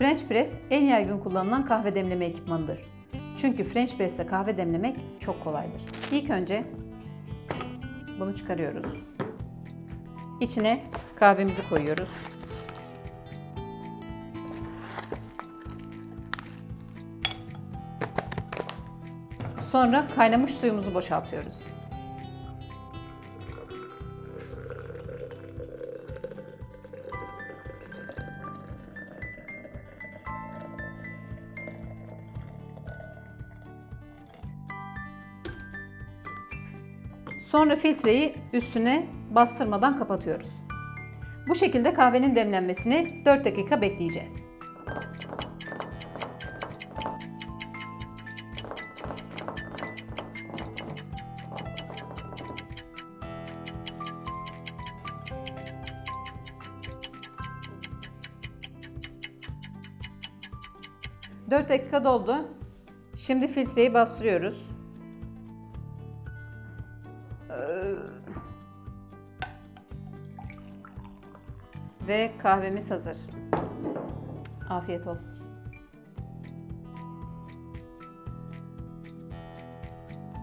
French press en yaygın kullanılan kahve demleme ekipmanıdır. Çünkü French press ile kahve demlemek çok kolaydır. İlk önce bunu çıkarıyoruz. İçine kahvemizi koyuyoruz. Sonra kaynamış suyumuzu boşaltıyoruz. Sonra filtreyi üstüne bastırmadan kapatıyoruz. Bu şekilde kahvenin demlenmesini 4 dakika bekleyeceğiz. Dört dakika doldu. Şimdi filtreyi bastırıyoruz. Ve kahvemiz hazır. Afiyet olsun.